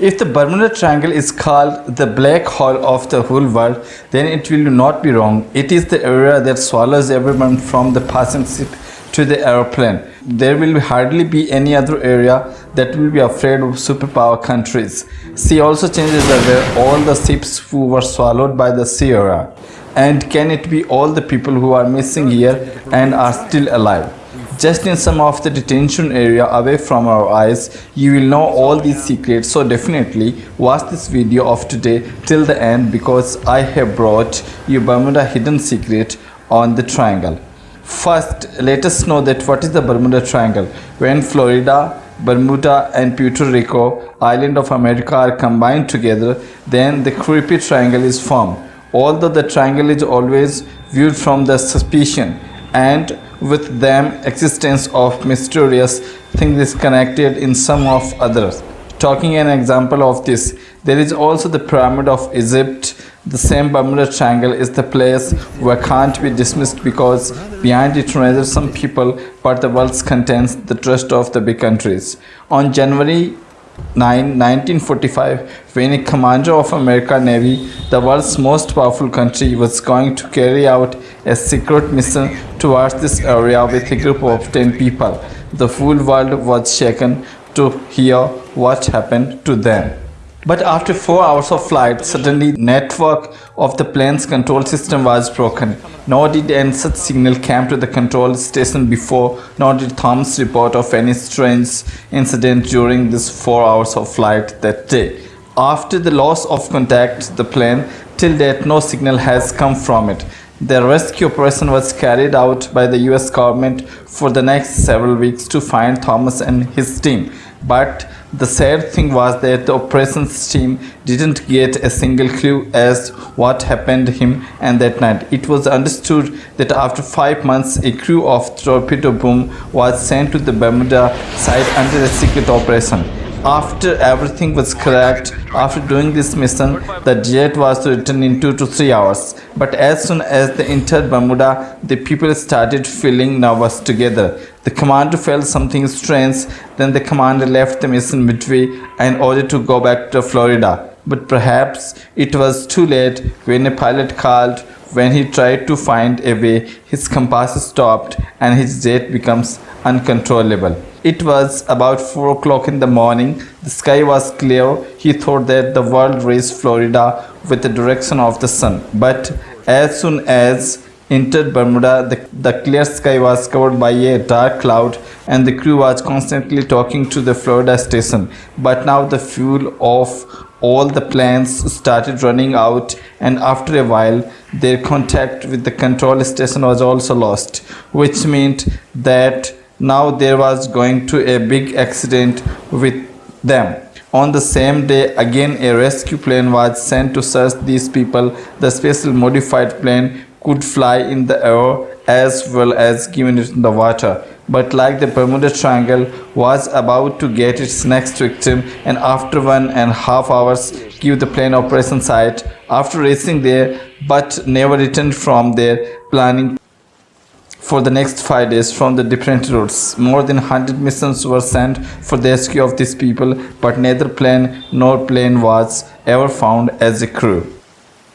If the Bermuda Triangle is called the black hole of the whole world, then it will not be wrong. It is the area that swallows everyone from the passing ship to the aeroplane. There will hardly be any other area that will be afraid of superpower countries. Sea also changes the way all the ships who were swallowed by the sea. And can it be all the people who are missing here and are still alive? Just in some of the detention area away from our eyes you will know all these secrets. So definitely watch this video of today till the end because I have brought you Bermuda hidden secret on the triangle. First let us know that what is the Bermuda Triangle? When Florida Bermuda and Puerto Rico island of America are combined together then the creepy triangle is formed. Although the triangle is always viewed from the suspicion and with them existence of mysterious things is connected in some of others. Talking an example of this, there is also the Pyramid of Egypt. The same Bermuda Triangle is the place where can't be dismissed because behind it rather some people, but the world contains the trust of the big countries. On January 9, 1945, when a commander of American Navy, the world's most powerful country, was going to carry out a secret mission towards this area with a group of 10 people. The full world was shaken to hear what happened to them. But after 4 hours of flight, suddenly network of the plane's control system was broken. Nor did any such signal came to the control station before, nor did Thomas report of any strange incident during this 4 hours of flight that day. After the loss of contact the plane, till date no signal has come from it. The rescue operation was carried out by the US government for the next several weeks to find Thomas and his team. But the sad thing was that the operations team didn't get a single clue as what happened to him and that night. It was understood that after five months, a crew of torpedo boom was sent to the Bermuda site under a secret operation. After everything was correct, after doing this mission, the jet was to return in 2 to 3 hours. But as soon as they entered Bermuda, the people started feeling nervous together. The commander felt something strange, then the commander left the mission midway in order to go back to Florida. But perhaps it was too late when a pilot called when he tried to find a way, his compass stopped and his jet becomes uncontrollable. It was about 4 o'clock in the morning. The sky was clear. He thought that the world reached Florida with the direction of the sun. But as soon as entered Bermuda, the, the clear sky was covered by a dark cloud and the crew was constantly talking to the Florida station. But now the fuel of all the planes started running out and after a while their contact with the control station was also lost which meant that now there was going to a big accident with them. On the same day, again a rescue plane was sent to search these people. The special modified plane could fly in the air as well as given it in the water. But like the Bermuda Triangle was about to get its next victim and after one and a half hours give the plane operation site after reaching there but never returned from their planning for the next five days from the different routes. More than 100 missions were sent for the rescue of these people, but neither plane nor plane was ever found as a crew.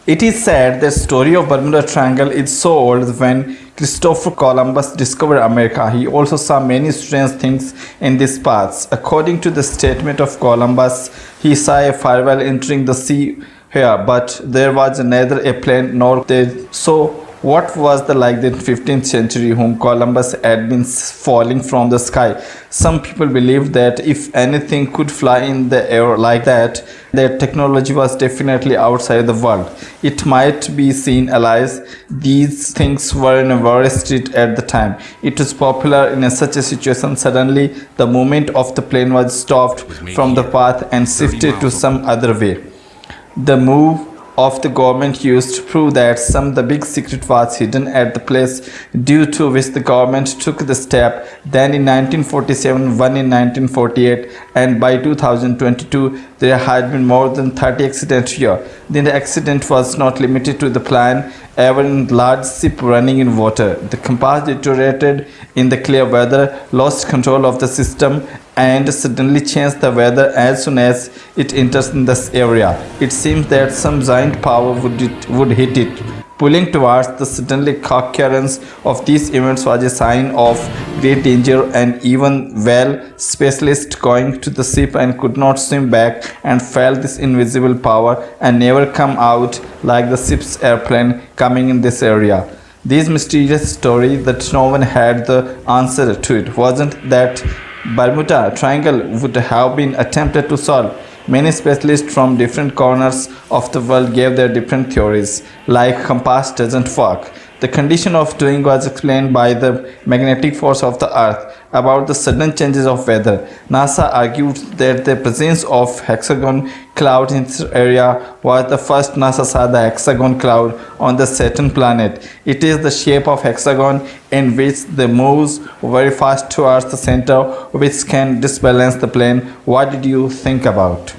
It is said the story of Bermuda Triangle is so old when Christopher Columbus discovered America. He also saw many strange things in these parts. According to the statement of Columbus, he saw a firewall entering the sea here, but there was neither a plane nor there. So what was the like the 15th century whom Columbus had been falling from the sky? Some people believed that if anything could fly in the air like that, their technology was definitely outside the world. It might be seen alive. These things were in a Wall Street at the time. It was popular in a such a situation. Suddenly, the movement of the plane was stopped from the path and shifted to some other way. The move of the government used to prove that some of the big secret was hidden at the place due to which the government took the step. Then in 1947 one in 1948 and by 2022 there had been more than 30 accidents here. Then the accident was not limited to the plane even large ship running in water. The compass deteriorated in the clear weather lost control of the system and suddenly change the weather as soon as it enters in this area. It seems that some giant power would, it, would hit it. Pulling towards the suddenly occurrence of these events was a sign of great danger and even well specialist going to the ship and could not swim back and felt this invisible power and never come out like the ship's airplane coming in this area. This mysterious story that no one had the answer to it wasn't that Bermuda Triangle would have been attempted to solve. Many specialists from different corners of the world gave their different theories, like compass doesn't work. The condition of doing was explained by the magnetic force of the earth about the sudden changes of weather. NASA argued that the presence of hexagon cloud in this area was the first NASA saw the hexagon cloud on the Saturn planet. It is the shape of hexagon in which the moves very fast towards the center which can disbalance the plane. What did you think about?